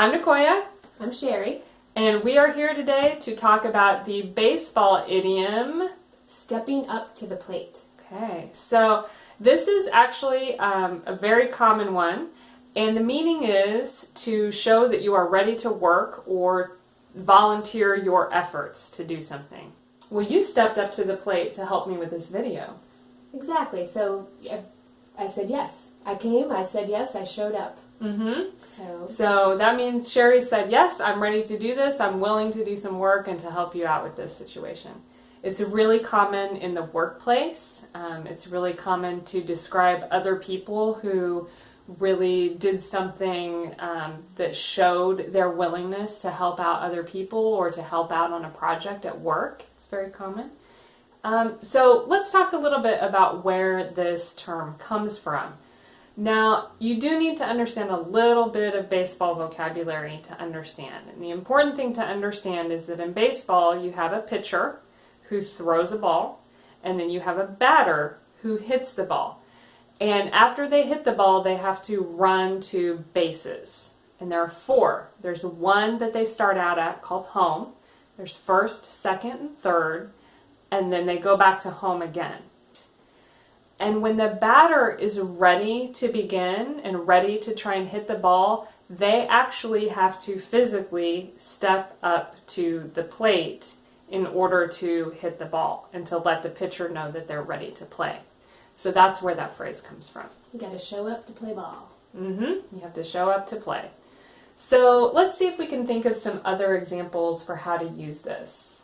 I'm Nicoya. I'm Sherry. And we are here today to talk about the baseball idiom stepping up to the plate. Okay, so this is actually um, a very common one, and the meaning is to show that you are ready to work or volunteer your efforts to do something. Well, you stepped up to the plate to help me with this video. Exactly. So I said yes. I came, I said yes, I showed up. Mm-hmm. So. so that means Sherry said, yes, I'm ready to do this. I'm willing to do some work and to help you out with this situation. It's really common in the workplace. Um, it's really common to describe other people who really did something um, that showed their willingness to help out other people or to help out on a project at work. It's very common. Um, so let's talk a little bit about where this term comes from. Now, you do need to understand a little bit of baseball vocabulary to understand. And the important thing to understand is that in baseball, you have a pitcher who throws a ball, and then you have a batter who hits the ball. And after they hit the ball, they have to run to bases. And there are four. There's one that they start out at called home. There's first, second, and third. And then they go back to home again. And when the batter is ready to begin and ready to try and hit the ball, they actually have to physically step up to the plate in order to hit the ball and to let the pitcher know that they're ready to play. So that's where that phrase comes from. You got to show up to play ball. Mm-hmm. You have to show up to play. So let's see if we can think of some other examples for how to use this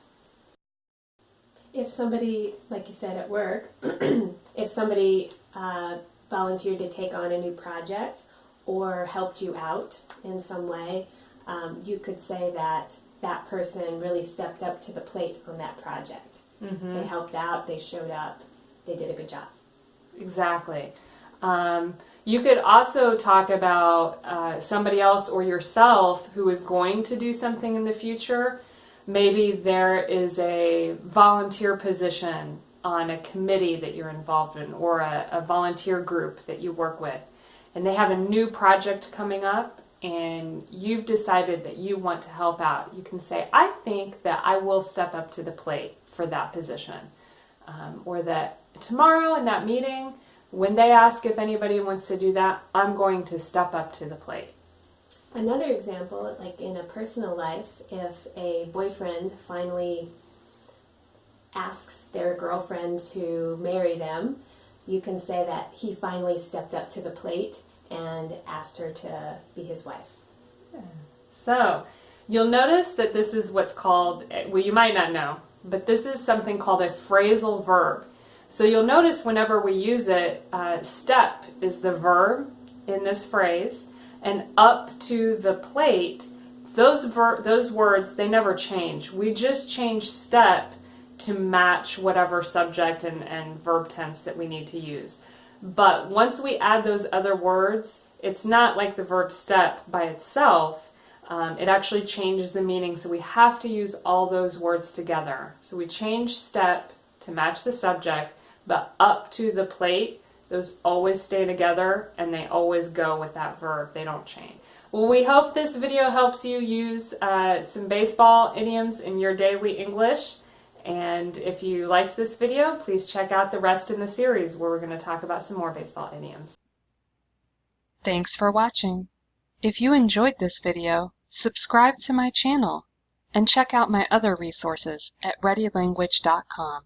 if somebody, like you said at work, if somebody uh, volunteered to take on a new project or helped you out in some way, um, you could say that that person really stepped up to the plate on that project. Mm-hmm. They helped out, they showed up, they did a good job. Exactly. Um, you could also talk about uh, somebody else or yourself who is going to do something in the future Maybe there is a volunteer position on a committee that you're involved in or a, a volunteer group that you work with and they have a new project coming up and you've decided that you want to help out, you can say, I think that I will step up to the plate for that position. Um, or that tomorrow in that meeting, when they ask if anybody wants to do that, I'm going to step up to the plate. Another example, like in a personal life, if a boyfriend finally asks their girlfriend to marry them, you can say that he finally stepped up to the plate and asked her to be his wife. So, you'll notice that this is what's called, well, you might not know, but this is something called a phrasal verb. So you'll notice whenever we use it, uh, step is the verb in this phrase, and up to the plate, those ver those words, they never change. We just change step to match whatever subject and, and verb tense that we need to use. But once we add those other words, it's not like the verb step by itself. Um, it actually changes the meaning, so we have to use all those words together. So we change step to match the subject, but up to the plate, those always stay together and they always go with that verb. They don't change. Well, we hope this video helps you use uh, some baseball idioms in your daily English. And if you liked this video, please check out the rest in the series where we're going to talk about some more baseball idioms. Thanks for watching. If you enjoyed this video, subscribe to my channel and check out my other resources at readylanguage.com.